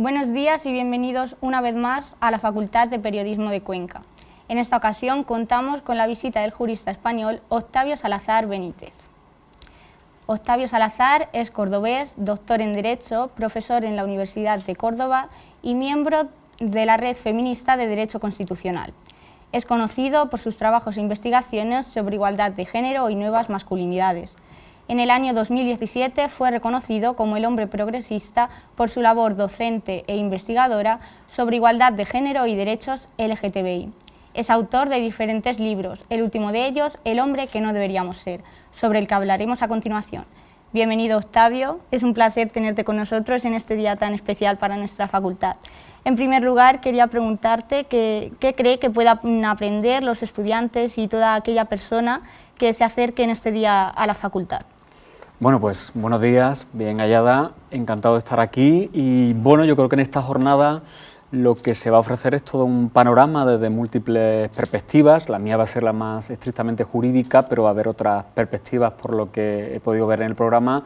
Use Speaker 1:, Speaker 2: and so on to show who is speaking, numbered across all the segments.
Speaker 1: Buenos días y bienvenidos una vez más a la Facultad de Periodismo de Cuenca. En esta ocasión contamos con la visita del jurista español Octavio Salazar Benítez. Octavio Salazar es cordobés, doctor en Derecho, profesor en la Universidad de Córdoba y miembro de la Red Feminista de Derecho Constitucional. Es conocido por sus trabajos e investigaciones sobre igualdad de género y nuevas masculinidades, en el año 2017 fue reconocido como el hombre progresista por su labor docente e investigadora sobre igualdad de género y derechos LGTBI. Es autor de diferentes libros, el último de ellos, El hombre que no deberíamos ser, sobre el que hablaremos a continuación. Bienvenido Octavio, es un placer tenerte con nosotros en este día tan especial para nuestra facultad. En primer lugar, quería preguntarte qué, cree que puedan aprender los estudiantes y toda aquella persona que se acerque en este día a la facultad.
Speaker 2: Bueno, pues buenos días, bien hallada, encantado de estar aquí y bueno, yo creo que en esta jornada lo que se va a ofrecer es todo un panorama desde múltiples perspectivas, la mía va a ser la más estrictamente jurídica, pero va a haber otras perspectivas por lo que he podido ver en el programa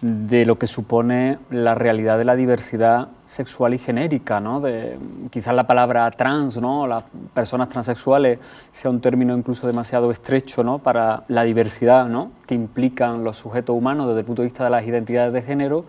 Speaker 2: de lo que supone la realidad de la diversidad sexual y genérica, ¿no? de, quizás la palabra trans, ¿no? las personas transexuales, sea un término incluso demasiado estrecho ¿no? para la diversidad ¿no? que implican los sujetos humanos desde el punto de vista de las identidades de género.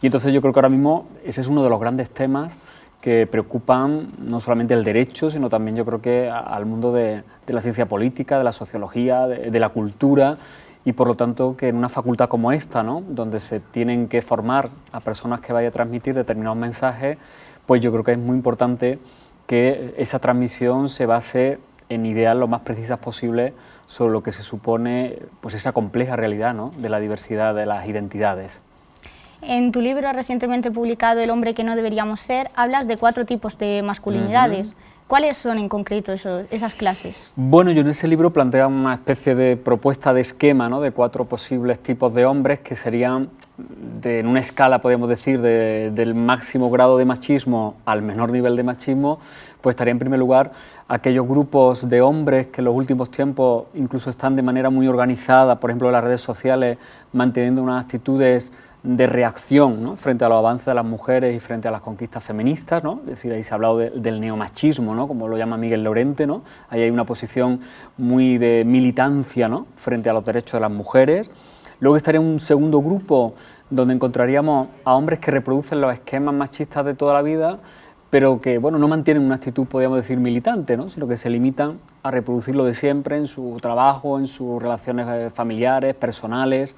Speaker 2: Y entonces yo creo que ahora mismo ese es uno de los grandes temas que preocupan no solamente el derecho, sino también yo creo que al mundo de, la ciencia política, de la sociología, de la cultura y por lo tanto que en una facultad como esta, ¿no? donde se tienen que formar a personas que vayan a transmitir determinados mensajes, pues yo creo que es muy importante que esa transmisión se base en ideas lo más precisas posible sobre lo que se supone pues esa compleja realidad ¿no? de la diversidad de las identidades.
Speaker 1: En tu libro recientemente publicado El hombre que no deberíamos ser, hablas de cuatro tipos de masculinidades. ¿Cuáles son en concreto esas clases?
Speaker 2: Bueno, yo en ese libro planteo una especie de propuesta de esquema ¿no? de cuatro posibles tipos de hombres que serían, en una escala, podríamos decir, del máximo grado de machismo al menor nivel de machismo, pues estaría en primer lugar aquellos grupos de hombres que en los últimos tiempos incluso están de manera muy organizada, por ejemplo en las redes sociales, manteniendo unas actitudes de reacción frente a los avances de las mujeres y frente a las conquistas feministas, ¿no? es decir, ahí se ha hablado del neomachismo, como lo llama Miguel Lorente, ¿no? ahí hay una posición muy de militancia ¿no? frente a los derechos de las mujeres. Luego estaría un segundo grupo donde encontraríamos a hombres que reproducen los esquemas machistas de toda la vida, pero que bueno, no mantienen una actitud, podríamos decir, militante, ¿no? sino que se limitan a reproducirlo de siempre en su trabajo, en sus relaciones eh, familiares, personales.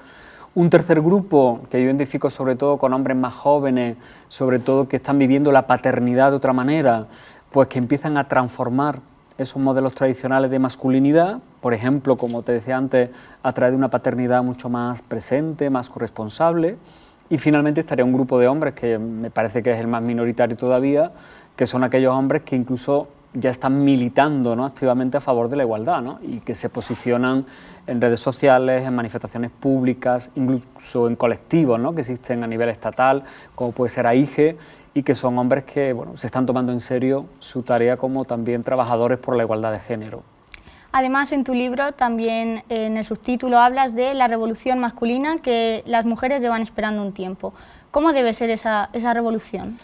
Speaker 2: Un tercer grupo que yo identifico sobre todo con hombres más jóvenes, sobre todo que están viviendo la paternidad de otra manera, pues que empiezan a transformar esos modelos tradicionales de masculinidad, por ejemplo, como te decía antes, a través de una paternidad mucho más presente, más corresponsable. Y finalmente estaría un grupo de hombres, que me parece que es el más minoritario todavía, que son aquellos hombres que incluso ya están militando ¿no? activamente a favor de la igualdad ¿no? y que se posicionan en redes sociales, en manifestaciones públicas, incluso en colectivos ¿no? que existen a nivel estatal, como puede ser AIGE, y que son hombres que bueno, se están tomando en serio su tarea como también trabajadores por la igualdad de género.
Speaker 1: Además, en tu libro también en el subtítulo hablas de la revolución masculina que las mujeres llevan esperando un tiempo. ¿Cómo debe ser esa, esa revolución?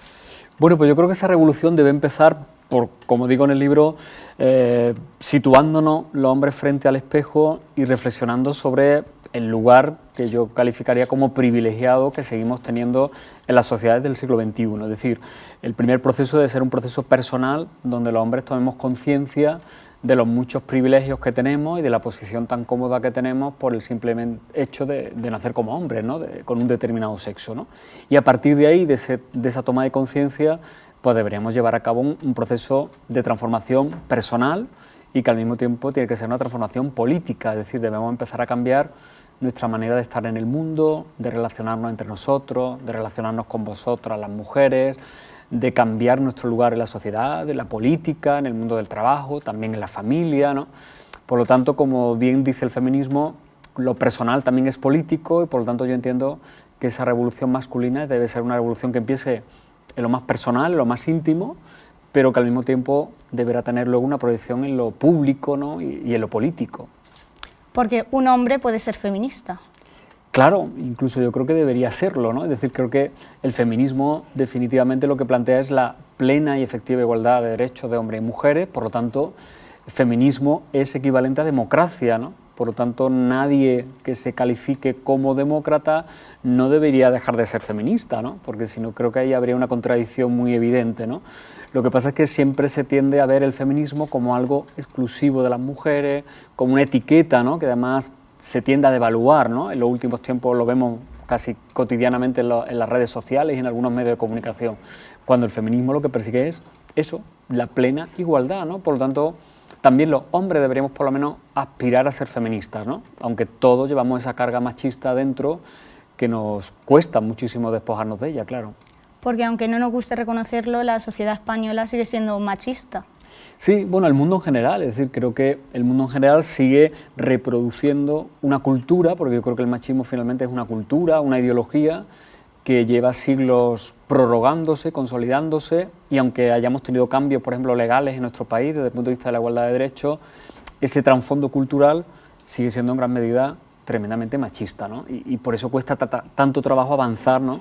Speaker 2: Bueno, pues yo creo que esa revolución debe empezar por, como digo en el libro, eh, situándonos los hombres frente al espejo y reflexionando sobre el lugar que yo calificaría como privilegiado que seguimos teniendo en las sociedades del siglo XXI. Es decir, el primer proceso debe ser un proceso personal donde los hombres tomemos conciencia de los muchos privilegios que tenemos y de la posición tan cómoda que tenemos por el simple hecho de, nacer como hombres, ¿no? con un determinado sexo. ¿no? Y a partir de ahí, de, esa toma de conciencia, pues deberíamos llevar a cabo un, proceso de transformación personal y que al mismo tiempo tiene que ser una transformación política, es decir, debemos empezar a cambiar nuestra manera de estar en el mundo, de relacionarnos entre nosotros, de relacionarnos con vosotras, las mujeres, de cambiar nuestro lugar en la sociedad, en la política, en el mundo del trabajo, también en la familia. ¿no? Por lo tanto, como bien dice el feminismo, lo personal también es político y por lo tanto yo entiendo que esa revolución masculina debe ser una revolución que empiece en lo más personal, en lo más íntimo, pero que al mismo tiempo deberá tener luego una proyección en lo público ¿no? y, en lo político.
Speaker 1: Porque un hombre puede ser feminista.
Speaker 2: Claro, incluso yo creo que debería serlo, ¿no? Es decir, creo que el feminismo definitivamente lo que plantea es la plena y efectiva igualdad de derechos de hombres y mujeres, por lo tanto, el feminismo es equivalente a democracia, ¿no? Por lo tanto, nadie que se califique como demócrata no debería dejar de ser feminista, ¿no? porque si no creo que ahí habría una contradicción muy evidente. ¿no? Lo que pasa es que siempre se tiende a ver el feminismo como algo exclusivo de las mujeres, como una etiqueta ¿no? que además se tiende a devaluar. ¿no? En los últimos tiempos lo vemos casi cotidianamente en, las redes sociales y en algunos medios de comunicación, cuando el feminismo lo que persigue es eso, la plena igualdad. ¿no? Por lo tanto, también los hombres deberíamos por lo menos aspirar a ser feministas, ¿no? aunque todos llevamos esa carga machista dentro que nos cuesta muchísimo despojarnos de ella, claro.
Speaker 1: Porque aunque no nos guste reconocerlo, la sociedad española sigue siendo machista.
Speaker 2: Sí, bueno, el mundo en general, es decir, creo que el mundo en general sigue reproduciendo una cultura, porque yo creo que el machismo finalmente es una cultura, una ideología, que lleva siglos prorrogándose, consolidándose, y aunque hayamos tenido cambios, por ejemplo, legales en nuestro país desde el punto de vista de la igualdad de derechos, ese trasfondo cultural sigue siendo en gran medida tremendamente machista, ¿no? y, por eso cuesta tanto trabajo avanzar ¿no?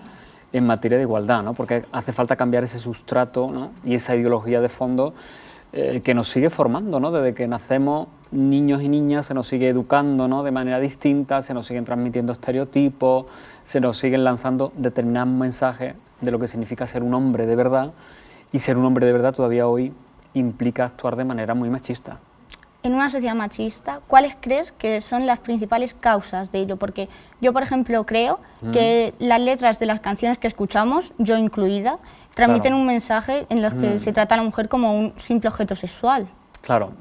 Speaker 2: en materia de igualdad, ¿no? porque hace falta cambiar ese sustrato y esa ideología de fondo eh, que nos sigue formando, desde que nacemos niños y niñas se nos sigue educando ¿no? de manera distinta, se nos siguen transmitiendo estereotipos, se nos siguen lanzando determinados mensajes de lo que significa ser un hombre de verdad y ser un hombre de verdad todavía hoy implica actuar de manera muy machista.
Speaker 1: En una sociedad machista, ¿cuáles crees que son las principales causas de ello? Porque yo, por ejemplo, creo que las letras de las canciones que escuchamos, yo incluida, transmiten un mensaje en los que se trata a la mujer como un simple objeto sexual.
Speaker 2: Claro,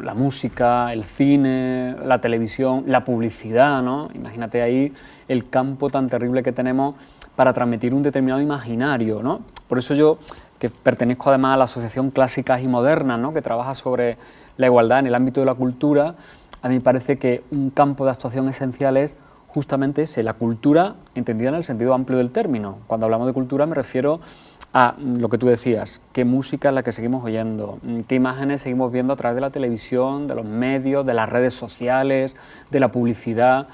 Speaker 2: la música, el cine, la televisión, la publicidad, ¿no? Imagínate ahí el campo tan terrible que tenemos para transmitir un determinado imaginario, ¿no? Por eso yo, que pertenezco además a la Asociación Clásicas y Modernas, ¿no? que trabaja sobre la igualdad en el ámbito de la cultura, a mí me parece que un campo de actuación esencial es justamente ese, la cultura entendida en el sentido amplio del término. Cuando hablamos de cultura me refiero a lo que tú decías, qué música es la que seguimos oyendo, qué imágenes seguimos viendo a través de la televisión, de los medios, de las redes sociales, de la publicidad,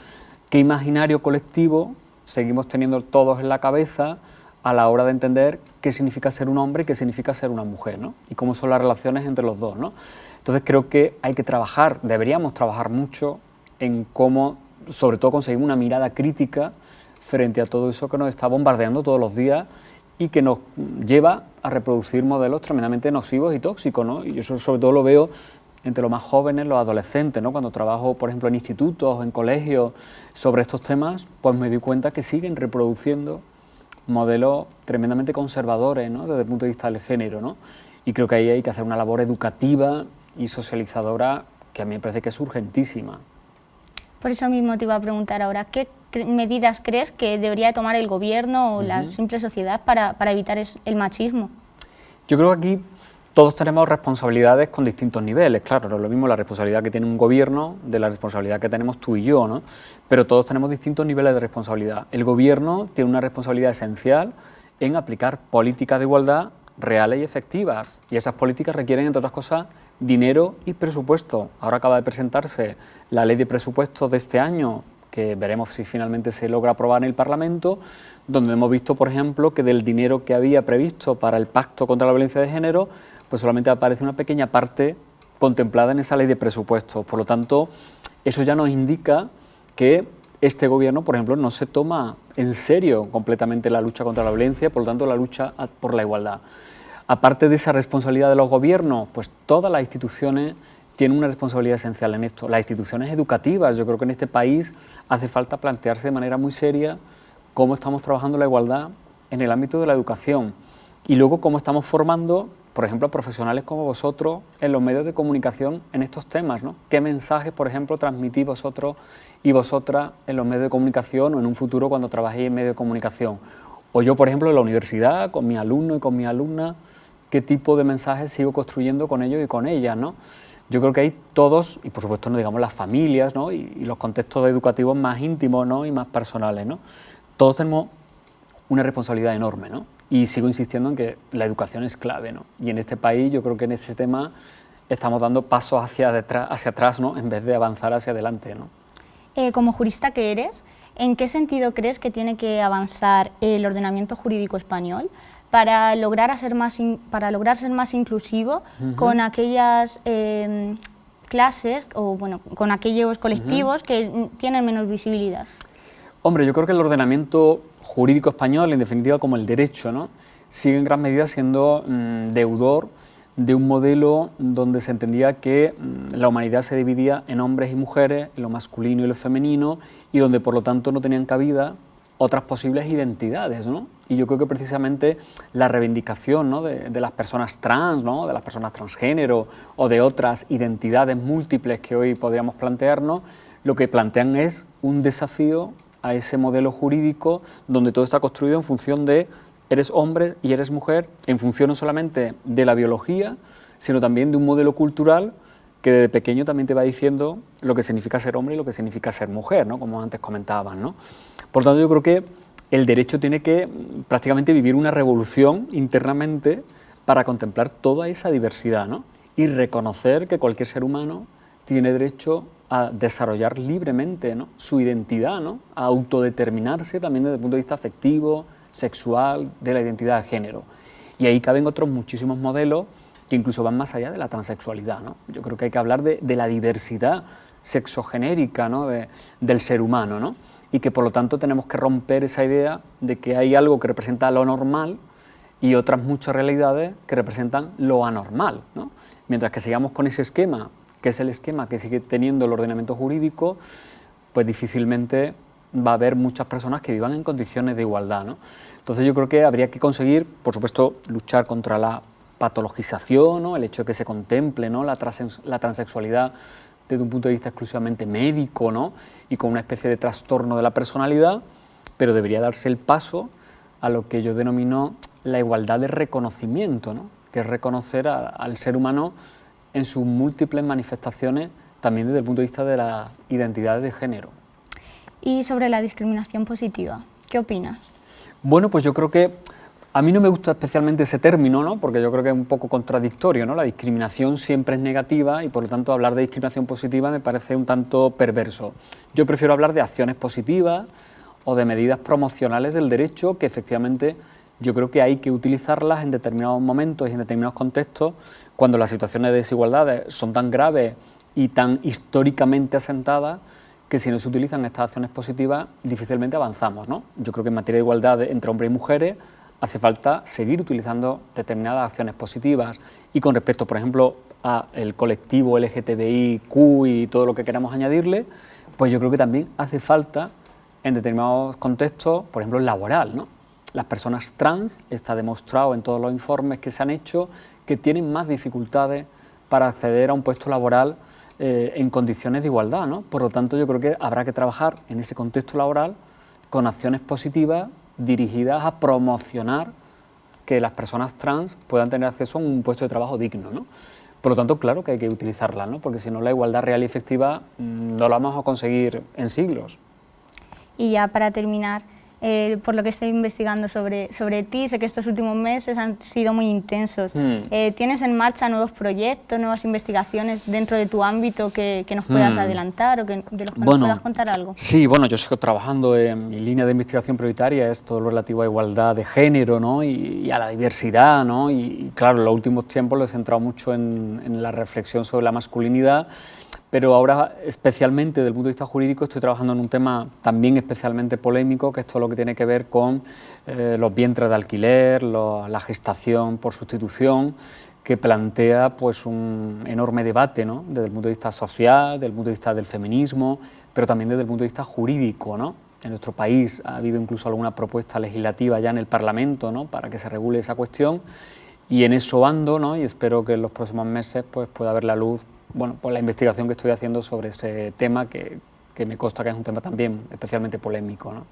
Speaker 2: qué imaginario colectivo seguimos teniendo todos en la cabeza a la hora de entender qué significa ser un hombre y qué significa ser una mujer, ¿no? Y cómo son las relaciones entre los dos, ¿no? Entonces creo que hay que trabajar, deberíamos trabajar mucho en cómo, sobre todo, conseguir una mirada crítica frente a todo eso que nos está bombardeando todos los días y que nos lleva a reproducir modelos tremendamente nocivos y tóxicos, ¿no? Y eso sobre todo lo veo entre los más jóvenes, los adolescentes, ¿no? Cuando trabajo, por ejemplo, en institutos, en colegios, sobre estos temas, pues me doy cuenta que siguen reproduciendo modelos tremendamente conservadores, ¿no? Desde el punto de vista del género, ¿no? Y creo que ahí hay que hacer una labor educativa y socializadora que a mí me parece que es urgentísima.
Speaker 1: Por eso mismo te iba a preguntar ahora, ¿qué medidas crees que debería tomar el gobierno o la simple sociedad para, para evitar el machismo?
Speaker 2: Yo creo que aquí todos tenemos responsabilidades con distintos niveles, claro, no es lo mismo la responsabilidad que tiene un gobierno de la responsabilidad que tenemos tú y yo, ¿no? Pero todos tenemos distintos niveles de responsabilidad. El gobierno tiene una responsabilidad esencial en aplicar políticas de igualdad reales y efectivas, y esas políticas requieren, entre otras cosas, dinero y presupuesto. Ahora acaba de presentarse la ley de presupuestos de este año, que veremos si finalmente se logra aprobar en el Parlamento, donde hemos visto, por ejemplo, que del dinero que había previsto para el Pacto contra la Violencia de Género, pues solamente aparece una pequeña parte contemplada en esa ley de presupuestos. Por lo tanto, eso ya nos indica que este gobierno, por ejemplo, no se toma en serio completamente la lucha contra la violencia, por lo tanto, la lucha por la igualdad. Aparte de esa responsabilidad de los gobiernos, pues todas las instituciones tienen una responsabilidad esencial en esto. Las instituciones educativas, yo creo que en este país hace falta plantearse de manera muy seria cómo estamos trabajando la igualdad en el ámbito de la educación y luego cómo estamos formando, por ejemplo, profesionales como vosotros en los medios de comunicación en estos temas. ¿no? ¿Qué mensajes, por ejemplo, transmitís vosotros y vosotras en los medios de comunicación o en un futuro cuando trabajéis en medios de comunicación? O yo, por ejemplo, en la universidad, con mi alumno y con mi alumna, qué tipo de mensajes sigo construyendo con ellos y con ellas, ¿no? Yo creo que hay todos, y por supuesto digamos las familias, ¿no? y, los contextos educativos más íntimos ¿no? y más personales, ¿no? Todos tenemos una responsabilidad enorme, ¿no? Y sigo insistiendo en que la educación es clave, ¿no? Y en este país yo creo que en ese tema estamos dando pasos hacia, detrás, hacia atrás, ¿no? En vez de avanzar hacia adelante, ¿no?
Speaker 1: Eh, como jurista que eres, ¿En qué sentido crees que tiene que avanzar el ordenamiento jurídico español para lograr, ser, más para lograr ser más inclusivo con aquellas em, clases o bueno, con aquellos colectivos que tienen menos visibilidad?
Speaker 2: Hombre, yo creo que el ordenamiento jurídico español, en definitiva como el derecho, ¿no? sigue en gran medida siendo mm, deudor de un modelo donde se entendía que mm, la humanidad se dividía en hombres y mujeres, en lo masculino y lo femenino, y donde por lo tanto no tenían cabida otras posibles identidades. ¿no? Y yo creo que precisamente la reivindicación ¿no? de, las personas trans, ¿no? de las personas transgénero o de otras identidades múltiples que hoy podríamos plantearnos, lo que plantean es un desafío a ese modelo jurídico donde todo está construido en función de eres hombre y eres mujer en función no solamente de la biología, sino también de un modelo cultural que desde pequeño también te va diciendo lo que significa ser hombre y lo que significa ser mujer, ¿no? como antes comentaban. ¿no? Por tanto, yo creo que el derecho tiene que mm, prácticamente vivir una revolución internamente para contemplar toda esa diversidad ¿no? y reconocer que cualquier ser humano tiene derecho a desarrollar libremente su identidad, ¿no? a autodeterminarse también desde el punto de vista afectivo, sexual, de la identidad de género. Y ahí caben otros muchísimos modelos que incluso van más allá de la transexualidad. ¿no? Yo creo que hay que hablar de, la diversidad sexogenérica ¿no? del ser humano ¿no? Y que por lo tanto tenemos que romper esa idea de que hay algo que representa lo normal y otras muchas realidades que representan lo anormal. ¿no? Mientras que sigamos con ese esquema, que es el esquema que sigue teniendo el ordenamiento jurídico, pues difícilmente va a haber muchas personas que vivan en condiciones de igualdad. ¿no? Entonces yo creo que habría que conseguir, por supuesto, luchar contra la patologización, ¿no? el hecho de que se contemple ¿no? la, la transexualidad desde un punto de vista exclusivamente médico ¿no? y con una especie de trastorno de la personalidad, pero debería darse el paso a lo que yo denomino la igualdad de reconocimiento, ¿no? que es reconocer al ser humano en sus múltiples manifestaciones, también desde el punto de vista de la identidad de género.
Speaker 1: Y sobre la discriminación positiva, ¿qué opinas?
Speaker 2: Bueno, pues yo creo que a mí no me gusta especialmente ese término, ¿no? porque yo creo que es un poco contradictorio. ¿no? La discriminación siempre es negativa y por lo tanto hablar de discriminación positiva me parece un tanto perverso. Yo prefiero hablar de acciones positivas o de medidas promocionales del derecho que efectivamente yo creo que hay que utilizarlas en determinados momentos y en determinados contextos cuando las situaciones de desigualdades son tan graves y tan históricamente asentadas que si no se utilizan estas acciones positivas difícilmente avanzamos. ¿no? Yo creo que en materia de igualdad entre hombres y mujeres hace falta seguir utilizando determinadas acciones positivas y con respecto, por ejemplo, al colectivo LGTBIQ y todo lo que queramos añadirle, pues yo creo que también hace falta en determinados contextos, por ejemplo, laboral. ¿no? Las personas trans, está demostrado en todos los informes que se han hecho, que tienen más dificultades para acceder a un puesto laboral eh, en condiciones de igualdad. ¿no? Por lo tanto, yo creo que habrá que trabajar en ese contexto laboral con acciones positivas dirigidas a promocionar que las personas trans puedan tener acceso a un puesto de trabajo digno. ¿no? Por lo tanto, claro que hay que utilizarla, ¿no? porque si no la igualdad real y efectiva mm, no la vamos a conseguir en siglos.
Speaker 1: Y ya para terminar, eh, por lo que estoy investigando sobre, sobre ti, sé que estos últimos meses han sido muy intensos. Hmm. Eh, ¿Tienes en marcha nuevos proyectos, nuevas investigaciones dentro de tu ámbito que, que nos puedas hmm. adelantar o que, de los que nos puedas contar algo?
Speaker 2: Sí, bueno, yo sigo trabajando en mi línea de investigación prioritaria, es todo lo relativo a igualdad de género ¿no? y, a la diversidad. ¿no? Y, claro, en los últimos tiempos lo he centrado mucho en, en la reflexión sobre la masculinidad pero ahora especialmente desde el punto de vista jurídico estoy trabajando en un tema también especialmente polémico, que es todo lo que tiene que ver con eh, los vientres de alquiler, la gestación por sustitución, que plantea pues, un enorme debate ¿no? desde el punto de vista social, desde el punto de vista del feminismo, pero también desde el punto de vista jurídico. ¿no? En nuestro país ha habido incluso alguna propuesta legislativa ya en el Parlamento ¿no? para que se regule esa cuestión y en eso ando ¿no? y espero que en los próximos meses pues, pueda haber la luz bueno, por la investigación que estoy haciendo sobre ese tema, que, que me consta que es un tema también especialmente polémico. ¿no?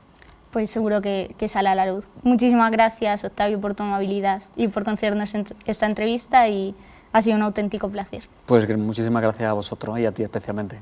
Speaker 1: Pues seguro que, que, sale a la luz. Muchísimas gracias, Octavio, por tu amabilidad y por concedernos esta entrevista y ha sido un auténtico placer.
Speaker 2: Pues muchísimas gracias a vosotros y a ti especialmente.